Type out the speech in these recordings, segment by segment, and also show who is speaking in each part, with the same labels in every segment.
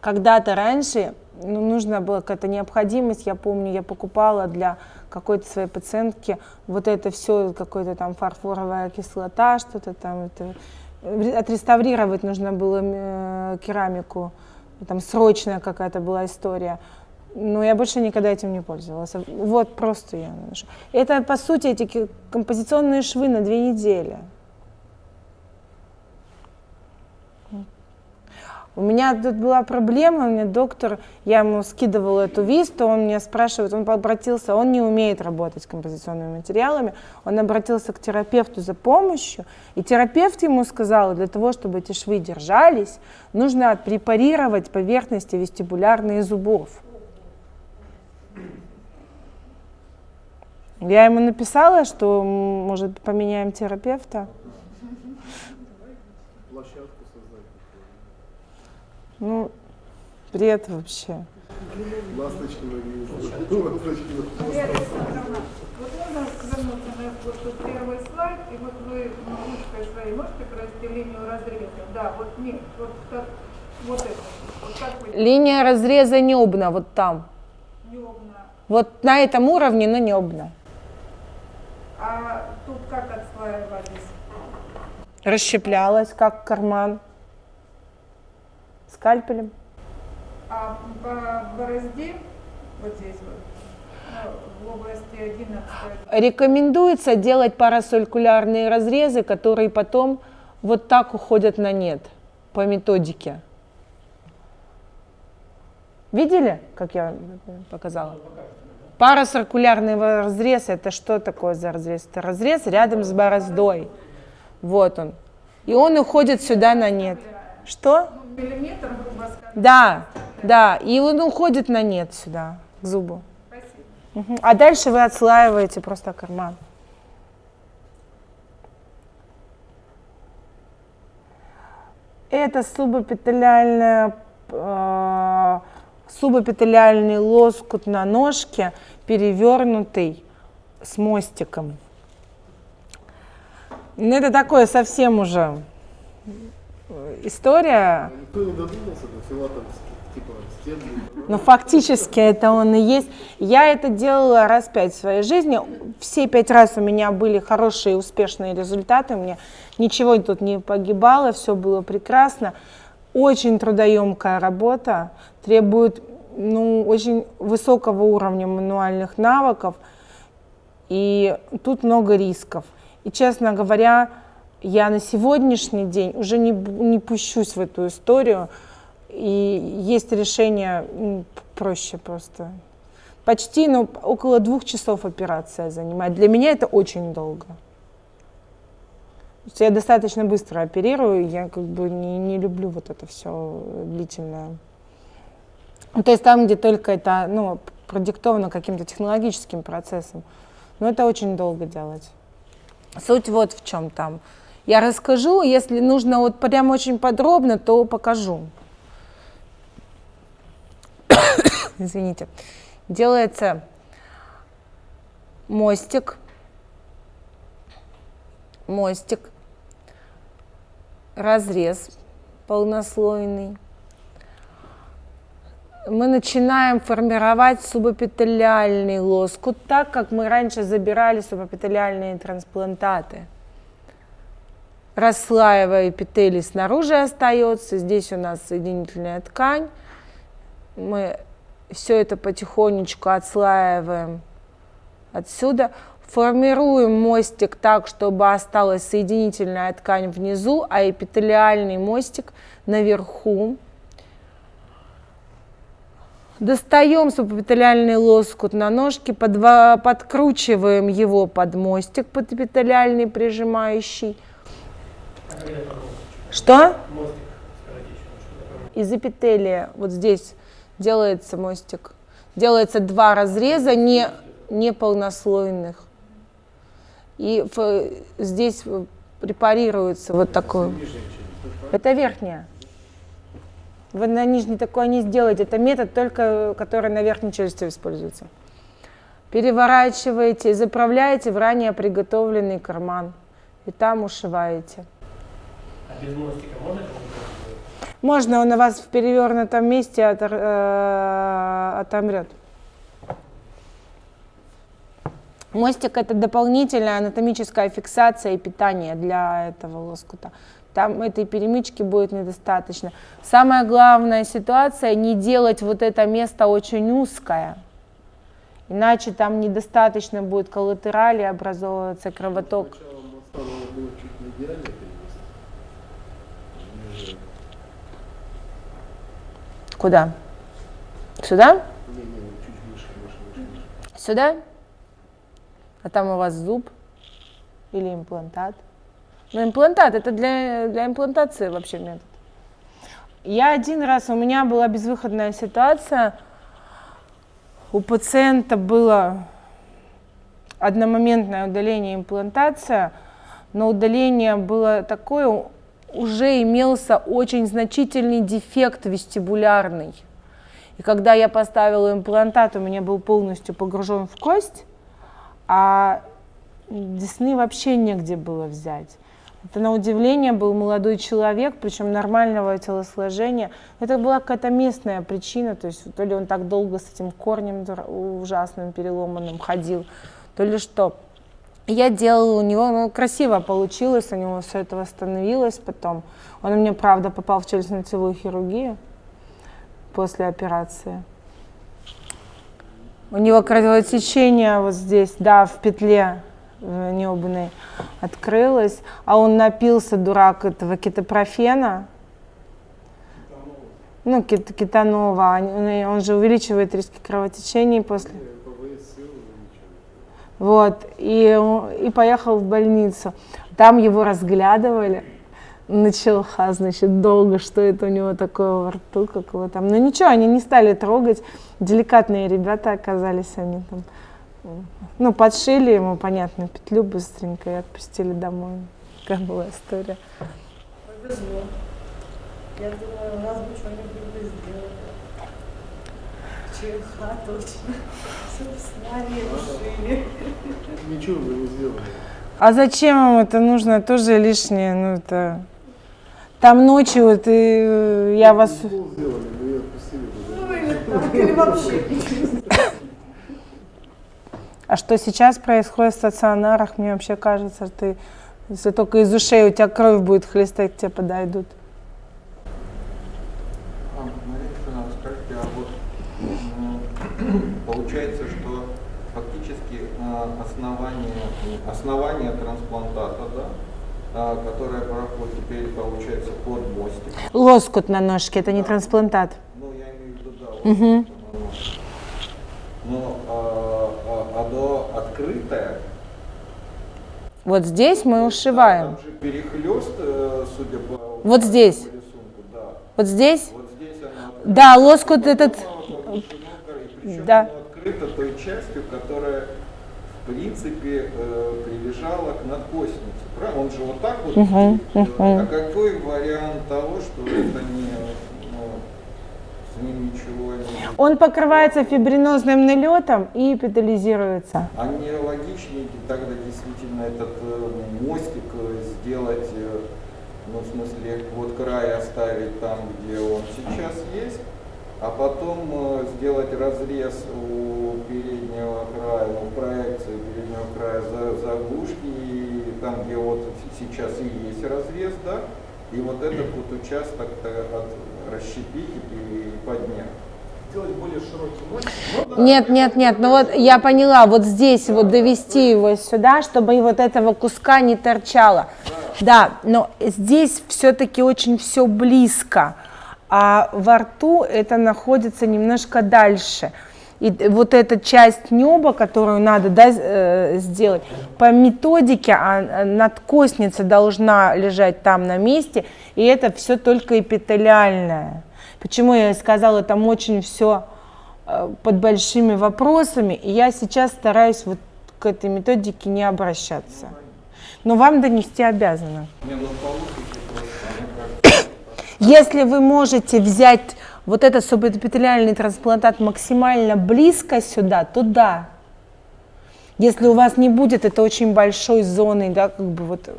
Speaker 1: когда-то раньше ну, нужна была какая-то необходимость, я помню, я покупала для какой-то своей пациентки вот это все, какой-то там фарфоровая кислота, что-то там, это, отреставрировать нужно было э, керамику, там срочная какая-то была история. Но я больше никогда этим не пользовалась. Вот просто я наношу. Это, по сути, эти композиционные швы на две недели. У меня тут была проблема, у меня доктор, я ему скидывала эту висту, он меня спрашивает, он обратился, он не умеет работать с композиционными материалами, он обратился к терапевту за помощью, и терапевт ему сказал, для того, чтобы эти швы держались, нужно препарировать поверхности вестибулярные зубов. Я ему написала, что, может, поменяем терапевта. Ну, бред вообще. Ласточки ноги.
Speaker 2: Вот можно вернуться на вот первый слайд, и вот вы ручкой своей можете провести линию разреза? Да, вот нет, вот как, вот это. Вот как вы...
Speaker 1: Линия разреза небна, вот там.
Speaker 2: Небна.
Speaker 1: Вот на этом уровне, но небна.
Speaker 2: А тут как отслаивались?
Speaker 1: Расщеплялась, как карман скальпелем.
Speaker 2: А по борозде, вот здесь вот, в области 11
Speaker 1: Рекомендуется делать парасолькулярные разрезы, которые потом вот так уходят на нет по методике. Видели, как я показала? Парациркулярный разрез – это что такое за разрез? Это разрез рядом с бороздой. Вот он. И он уходит сюда на нет. Что?
Speaker 2: Миллиметр, грубо сказать.
Speaker 1: Да, да, и он уходит на нет сюда, к зубу.
Speaker 2: Спасибо.
Speaker 1: Угу. А дальше вы отслаиваете просто карман. Это субэпителиальная, э, субэпителиальный лоскут на ножке, перевернутый с мостиком. Ну, это такое совсем уже история.
Speaker 3: Никто не додумался до филатовских, типа.
Speaker 1: Но фактически это он и есть. Я это делала раз пять в своей жизни. Все пять раз у меня были хорошие, успешные результаты. У меня ничего тут не погибало, все было прекрасно. Очень трудоемкая работа, требует ну, очень высокого уровня мануальных навыков. И тут много рисков. И, честно говоря, я на сегодняшний день уже не, не пущусь в эту историю, и есть решение проще просто. Почти, ну, около двух часов операция занимает. Для меня это очень долго. Я достаточно быстро оперирую, я как бы не, не люблю вот это все длительное. Ну, то есть там, где только это ну, продиктовано каким-то технологическим процессом. Но это очень долго делать. Суть вот в чем там. Я расскажу, если нужно вот прям очень подробно, то покажу. Извините. Делается мостик, мостик, разрез полнослойный. Мы начинаем формировать субэпителиальный лоскут, так как мы раньше забирали субэпителиальные трансплантаты расслаивая эпителий снаружи остается. Здесь у нас соединительная ткань. Мы все это потихонечку отслаиваем отсюда. Формируем мостик так, чтобы осталась соединительная ткань внизу, а эпителиальный мостик наверху. Достаем субэпителиальный лоскут на ножке, подкручиваем его под мостик под эпителиальный прижимающий. Что? Из эпителия вот здесь делается мостик. Делается два разреза не, не полнослойных. И в, здесь препарируется вот такой. Это верхняя. Вы на нижней такое не сделаете. Это метод только, который на верхней челюсти используется. Переворачиваете и заправляете в ранее приготовленный карман. И там ушиваете.
Speaker 4: Без мостика можно
Speaker 1: Можно он у вас в перевернутом месте отор- э, отомрет. Мостик это дополнительная анатомическая фиксация и питание для этого лоскута. Там этой перемычки будет недостаточно. Самая главная ситуация не делать вот это место очень узкое. Иначе там недостаточно будет коллатерали образовываться кровоток.
Speaker 3: Сначала моста надо было чуть медиально перенести. Ниже.
Speaker 1: Куда? Сюда? Сюда? А там у вас зуб или имплантат? Ну, имплантат, это для, для имплантации вообще метод. Я один раз, у меня была безвыходная ситуация, у пациента было одномоментное удаление имплантация, но удаление было такое, уже имелся очень значительный дефект вестибулярный. И когда я поставила имплантат, у меня был полностью погружен в кость, а десны вообще негде было взять. Это на удивление был молодой человек, причем нормального телосложения. Это была какая-то местная причина, то есть то ли он так долго с этим корнем ужасным переломанным ходил, то ли что. Я делала у него, ну, красиво получилось, у него все это восстановилось потом. Он у меня, правда, попал в челюстно-лицевую хирургию после операции. У него кровотечение вот здесь, да, в петле э, небной открылось, а он напился, дурак, этого кетопрофена, ну, кит- кетанова, Они- он же увеличивает риски кровотечений после... Вот, и, и поехал в больницу. Там его разглядывали. Началха, значит, долго, что это у него такое во рту, как его там. Но ничего, они не стали трогать. Деликатные ребята оказались они там. Ну, подшили ему, понятно, петлю быстренько и отпустили домой. Такая была история.
Speaker 4: Повезло. Я думаю, у нас бы что-нибудь бы сделали. ЧХ точно. Собственно, решили.
Speaker 3: Ничего вы не сделали.
Speaker 1: А зачем им это нужно? Тоже лишнее. Ну, это... Там ночью, вот, и, э, я вас...
Speaker 4: Ну или так, или вообще ничего.
Speaker 1: А что сейчас происходит в стационарах, мне вообще кажется, ты, если только из ушей у тебя кровь будет хлестать, к тебе подойдут.
Speaker 5: А, Мария Александровна, скажите, а вот м, получается, что фактически а, основание, основание трансплантата, да, а, которое проходит теперь, получается, под мостик.
Speaker 1: Лоскут на ножке, это не трансплантат.
Speaker 5: Ну, я имею в виду, да, это, ну, Но а, а, оно открытое.
Speaker 1: Вот здесь мы ушиваем.
Speaker 5: Там же перехлест, э, судя по
Speaker 1: Вот здесь.
Speaker 5: по рисунку, да.
Speaker 1: Вот здесь?
Speaker 5: Вот здесь оно
Speaker 1: Да, лоскут этот...
Speaker 5: Причем
Speaker 1: Да.
Speaker 5: Оно открыто той частью, которая в принципе э, прилежала к надкоснице. Правильно? Он же вот так вот. Делает.
Speaker 1: мгм.
Speaker 5: А какой вариант того, что это не ну, с ним ничего не.
Speaker 1: Он покрывается фибринозным налетом и эпителизируется.
Speaker 5: А не логичнее тогда действительно этот э, мостик э, сделать, ну, в смысле, вот край оставить там, где он сейчас есть, а потом э, сделать разрез у переднего края, ну, проекции переднего края за, заглушки, и там, где вот сейчас и есть разрез, да, и вот этот вот участок от, расщепить и поднять.
Speaker 3: Сделать более широкий мостик.
Speaker 1: Нет, нет, нет, ну вот я поняла, вот здесь вот довести его сюда, чтобы и вот этого куска не торчало. Да, но здесь все-таки очень все близко, а во рту это находится немножко дальше. И вот эта часть неба, которую надо да, э, сделать, по методике а, а, надкосница должна лежать там на месте, и это все только эпителиальное. Почему я сказала, там очень все под большими вопросами, и я сейчас стараюсь вот к этой методике не обращаться. Но вам донести обязана.
Speaker 5: Не, ну получите просто, мне кажется,
Speaker 1: Если вы можете взять вот этот субэпителиальный трансплантат максимально близко сюда, то да. Если у вас не будет это очень большой зоной, да, как бы вот.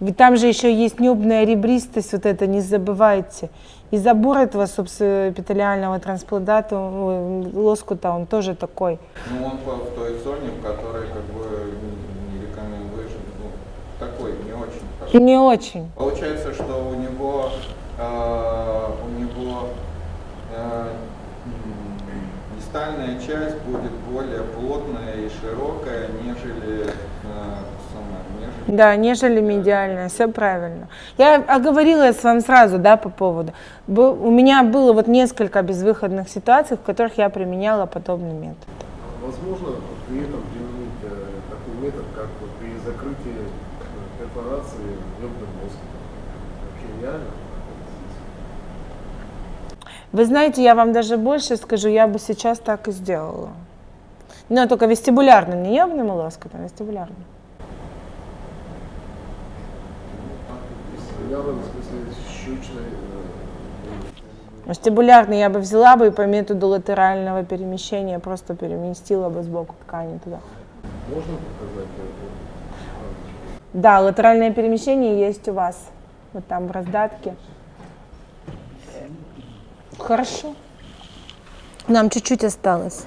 Speaker 1: Ведь там же еще есть небная ребристость, вот это не забывайте. И забор этого субэпителиального трансплантата, лоскута, он тоже такой.
Speaker 5: Ну, он в той зоне, в которой как бы не- не рекомендуешь, ну, такой не очень хороший.
Speaker 1: Не очень.
Speaker 5: Получается, что у него, э, у него э, дистальная часть будет более плотная и широкая, нежели, э,
Speaker 1: Да, нежели медиальная, все правильно. Я оговорила с вам сразу, да, по поводу. У меня было вот несколько безвыходных ситуаций, в которых я применяла подобный метод.
Speaker 3: Возможно при этом применить э, такой метод, как вот при закрытии э, перфорации небным мозгом. Вообще реально?
Speaker 1: Вы знаете, я вам даже больше скажу, я бы сейчас так и сделала. Но только вестибулярным, не небным лоскутом, а вестибулярным.
Speaker 3: Явно, в смысле, щучной. э,
Speaker 1: Вестибулярный я бы взяла бы и по методу латерального перемещения просто переместила бы сбоку ткани туда.
Speaker 3: Можно показать?
Speaker 1: Да, латеральное перемещение есть у вас. Вот там в раздатке. Хорошо. Нам чуть-чуть осталось.